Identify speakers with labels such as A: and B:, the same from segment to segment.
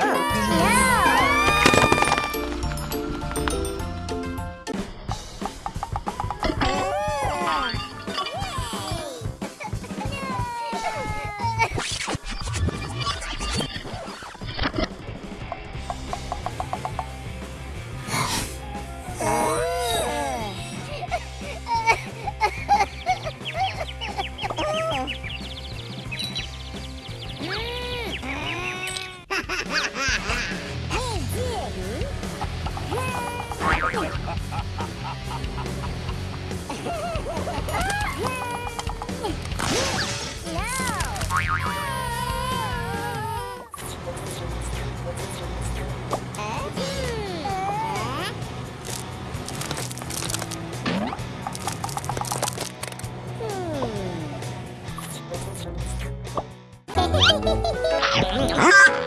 A: から。Huh?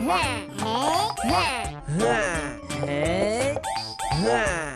A: Ha ha ha ha ha!